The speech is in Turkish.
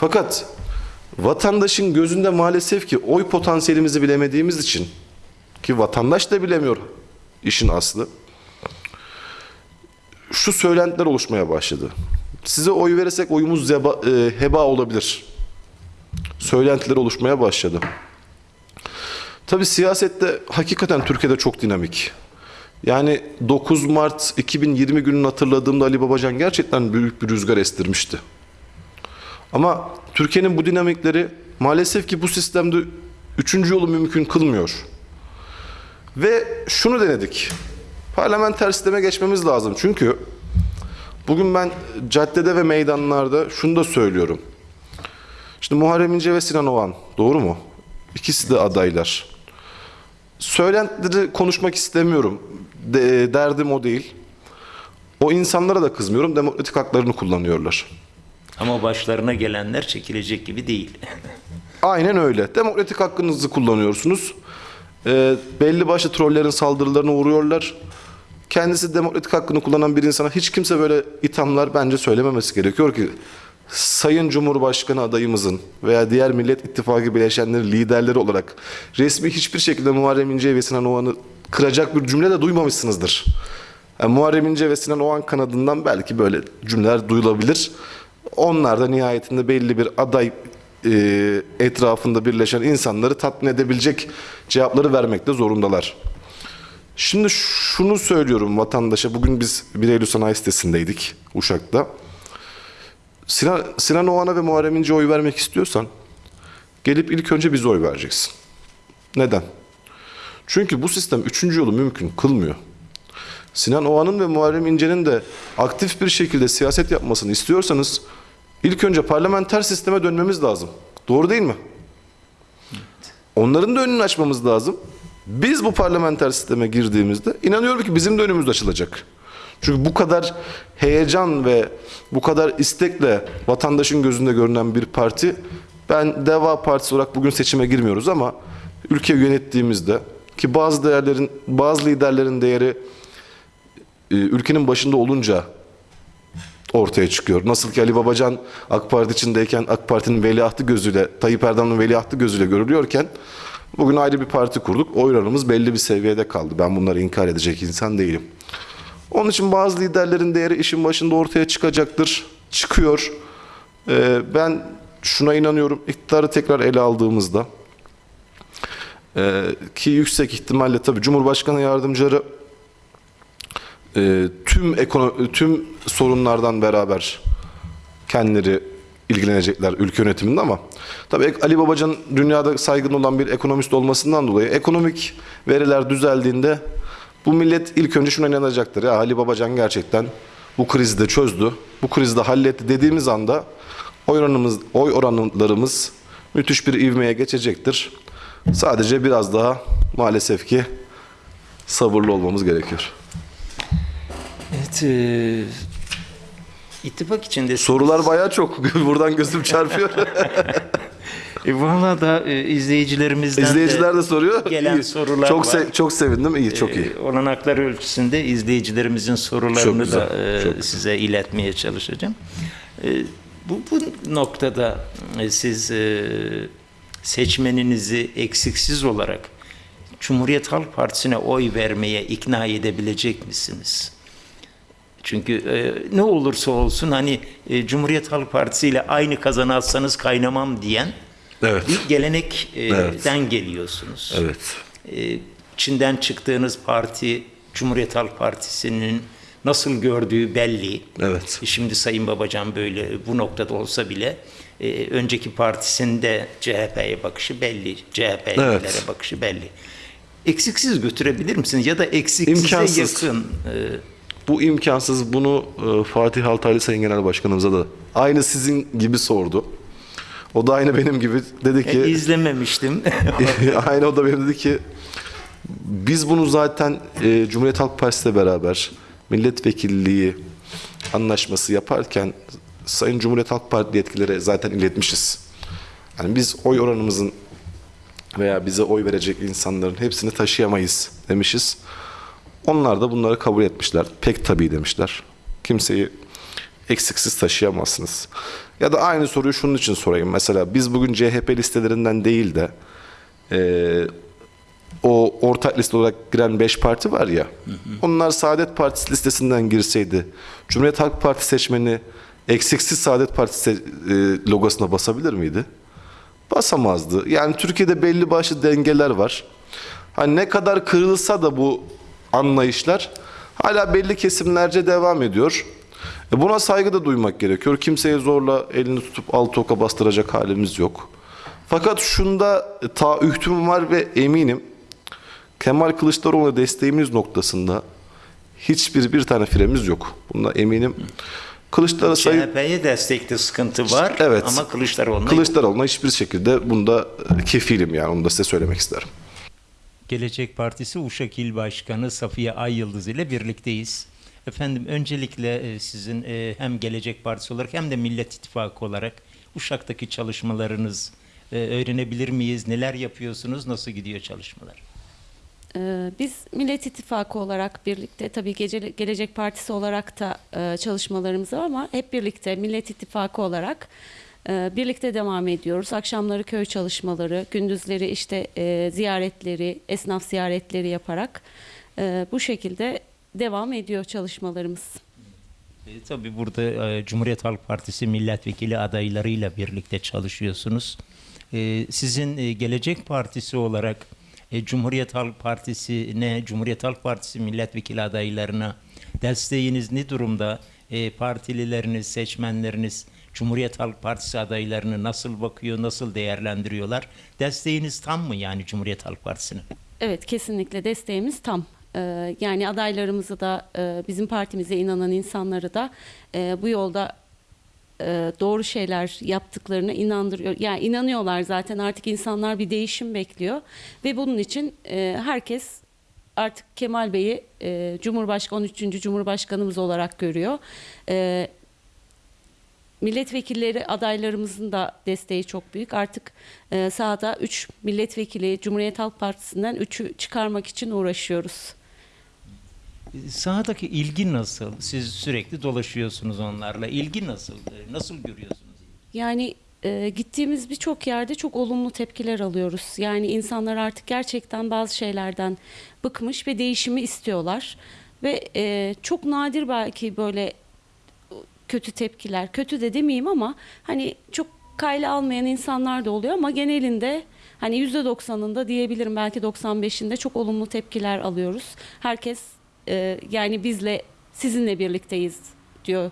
Fakat vatandaşın gözünde maalesef ki oy potansiyelimizi bilemediğimiz için ki vatandaş da bilemiyor işin aslı. Şu söylentiler oluşmaya başladı. Size oy verirsek oyumuz zeba, e, heba olabilir. Söylentiler oluşmaya başladı. Tabi siyasette hakikaten Türkiye'de çok dinamik. Yani 9 Mart 2020 gününü hatırladığımda Ali Babacan gerçekten büyük bir rüzgar estirmişti. Ama Türkiye'nin bu dinamikleri maalesef ki bu sistemde üçüncü yolu mümkün kılmıyor. Ve şunu denedik. Parlamenter sisteme geçmemiz lazım. Çünkü bugün ben caddede ve meydanlarda şunu da söylüyorum. Şimdi Muharrem İnce ve Sinan Oğan doğru mu? İkisi de adaylar. Söylentileri konuşmak istemiyorum. De- derdim o değil. O insanlara da kızmıyorum. Demokratik haklarını kullanıyorlar. Ama başlarına gelenler çekilecek gibi değil. Aynen öyle. Demokratik hakkınızı kullanıyorsunuz. Ee, belli başlı trollerin saldırılarına uğruyorlar. Kendisi demokratik hakkını kullanan bir insana hiç kimse böyle ithamlar bence söylememesi gerekiyor ki Sayın Cumhurbaşkanı adayımızın veya diğer Millet İttifakı bileşenleri liderleri olarak resmi hiçbir şekilde Muharrem İnce ve Sinan Oğan'ı kıracak bir cümle de duymamışsınızdır. Yani Muharrem İnce ve Sinan Oğan kanadından belki böyle cümleler duyulabilir. Onlar da nihayetinde belli bir aday e, etrafında birleşen insanları tatmin edebilecek cevapları vermekte zorundalar. Şimdi şunu söylüyorum vatandaşa. Bugün biz 1 Eylül Sanayi sitesindeydik Uşak'ta. Sinan, Sinan Oğan'a ve Muharrem İnce'ye oy vermek istiyorsan gelip ilk önce bize oy vereceksin. Neden? Çünkü bu sistem üçüncü yolu mümkün kılmıyor. Sinan Oğan'ın ve Muharrem İnce'nin de aktif bir şekilde siyaset yapmasını istiyorsanız ilk önce parlamenter sisteme dönmemiz lazım. Doğru değil mi? Onların da önünü açmamız lazım. Biz bu parlamenter sisteme girdiğimizde inanıyorum ki bizim de önümüz açılacak. Çünkü bu kadar heyecan ve bu kadar istekle vatandaşın gözünde görünen bir parti ben Deva Partisi olarak bugün seçime girmiyoruz ama ülke yönettiğimizde ki bazı değerlerin bazı liderlerin değeri ülkenin başında olunca ortaya çıkıyor. Nasıl ki Ali Babacan AK Parti içindeyken AK Parti'nin veliahtı gözüyle, Tayyip Erdoğan'ın veliahtı gözüyle görülüyorken bugün ayrı bir parti kurduk. Oy oranımız belli bir seviyede kaldı. Ben bunları inkar edecek insan değilim. Onun için bazı liderlerin değeri işin başında ortaya çıkacaktır. Çıkıyor. Ee, ben şuna inanıyorum. İktidarı tekrar ele aldığımızda e, ki yüksek ihtimalle tabii Cumhurbaşkanı yardımcıları e, tüm ekono- tüm sorunlardan beraber kendileri ilgilenecekler ülke yönetiminde ama tabii Ali Babacan dünyada saygın olan bir ekonomist olmasından dolayı ekonomik veriler düzeldiğinde bu millet ilk önce şuna inanacaktır. Ya Ali Babacan gerçekten bu krizi de çözdü. Bu krizi de halletti dediğimiz anda oy oranımız oy oranlarımız müthiş bir ivmeye geçecektir. Sadece biraz daha maalesef ki sabırlı olmamız gerekiyor. Evet, e, ittifak içinde Sorular bayağı çok. Buradan gözüm çarpıyor. E, Valla da e, izleyicilerimizden İzleyiciler de soruyor. gelen İyi. sorular çok var. se- çok sevindim. İyi, çok iyi. E, olanaklar ölçüsünde izleyicilerimizin sorularını da e, çok güzel. size iletmeye çalışacağım. E, bu, bu noktada e, siz e, seçmeninizi eksiksiz olarak Cumhuriyet Halk Partisi'ne oy vermeye ikna edebilecek misiniz? Çünkü e, ne olursa olsun hani e, Cumhuriyet Halk Partisi ile aynı kazanatsanız kaynamam diyen Evet. bir gelenekten Evet. geliyorsunuz. Evet. E, Çin'den çıktığınız parti Cumhuriyet Halk Partisi'nin nasıl gördüğü belli. Evet. Şimdi Sayın Babacan böyle bu noktada olsa bile e, önceki partisinde CHP'ye bakışı belli. CHP'lilere Evet. bakışı belli. Eksiksiz götürebilir misiniz? Ya da eksiksize İmkansız. yakın. e, Bu imkansız. Bunu e, Fatih Altaylı Sayın Genel Başkanımıza da aynı sizin gibi sordu. O da aynı benim gibi dedi e, ki izlememiştim. aynı o da benim dedi ki biz bunu zaten e, Cumhuriyet Halk Partisi ile beraber milletvekilliği anlaşması yaparken Sayın Cumhuriyet Halk Partili yetkililere zaten iletmişiz. Yani biz oy oranımızın veya bize oy verecek insanların hepsini taşıyamayız demişiz. Onlar da bunları kabul etmişler. Pek tabii demişler. Kimseyi eksiksiz taşıyamazsınız. Ya da aynı soruyu şunun için sorayım. Mesela biz bugün CHP listelerinden değil de eee, o ortak liste olarak giren 5 parti var ya. Onlar Saadet Partisi listesinden girseydi Cumhuriyet Halk Partisi seçmeni eksiksiz Saadet Partisi e, logosuna basabilir miydi? Basamazdı. Yani Türkiye'de belli başlı dengeler var. Hani ne kadar kırılsa da bu anlayışlar hala belli kesimlerce devam ediyor. E buna saygı da duymak gerekiyor. Kimseye zorla elini tutup altı oka bastıracak halimiz yok. Fakat şunda e, taahhütüm var ve eminim Kemal Kılıçdaroğlu'na desteğimiz noktasında hiçbir bir tane firemiz yok. Bunda eminim. Kılıçdaroğlu CHP'ye destekte sıkıntı var Evet. ama Kılıçdaroğlu'na Kılıçdaroğlu'na hiçbir şekilde bunda e, kefilim yani onu da size söylemek isterim. Gelecek Partisi Uşak İl Başkanı Safiye Ay Yıldız ile birlikteyiz. Efendim öncelikle e, sizin e, hem Gelecek Partisi olarak hem de Millet İttifakı olarak Uşak'taki çalışmalarınız e, öğrenebilir miyiz? Neler yapıyorsunuz? Nasıl gidiyor çalışmalar? Biz Millet İttifakı olarak birlikte tabii Gelecek Partisi olarak da çalışmalarımız var ama hep birlikte Millet İttifakı olarak birlikte devam ediyoruz. Akşamları köy çalışmaları, gündüzleri işte e, ziyaretleri, esnaf ziyaretleri yaparak e, bu şekilde devam ediyor çalışmalarımız. E, tabii burada Cumhuriyet Halk Partisi milletvekili adaylarıyla birlikte çalışıyorsunuz. Sizin Gelecek Partisi olarak Cumhuriyet Halk Partisi'ne, Cumhuriyet Halk Partisi milletvekili adaylarına desteğiniz ne durumda? E, partilileriniz, seçmenleriniz Cumhuriyet Halk Partisi adaylarını nasıl bakıyor, nasıl değerlendiriyorlar? Desteğiniz tam mı yani Cumhuriyet Halk Partisi'ne? Evet kesinlikle desteğimiz tam. Ee, yani adaylarımızı da e, bizim partimize inanan insanları da e, bu yolda e, doğru şeyler yaptıklarına inandırıyor. Yani inanıyorlar zaten artık insanlar bir değişim bekliyor ve bunun için e, herkes artık Kemal Bey'i e, Cumhurbaşkanı 13. Cumhurbaşkanımız olarak görüyor. E, milletvekilleri adaylarımızın da desteği çok büyük. Artık e, sahada 3 milletvekili Cumhuriyet Halk Partisi'nden 3'ü çıkarmak için uğraşıyoruz. Sahadaki ilgi nasıl? Siz sürekli dolaşıyorsunuz onlarla. İlgi nasıl? Nasıl görüyorsunuz? Yani e, gittiğimiz birçok yerde çok olumlu tepkiler alıyoruz. Yani insanlar artık gerçekten bazı şeylerden bıkmış ve değişimi istiyorlar. Ve e, çok nadir belki böyle kötü tepkiler, kötü de demeyeyim ama hani çok kayla almayan insanlar da oluyor ama genelinde hani %90'ında diyebilirim belki 95'inde çok olumlu tepkiler alıyoruz. Herkes e, yani bizle sizinle birlikteyiz diyor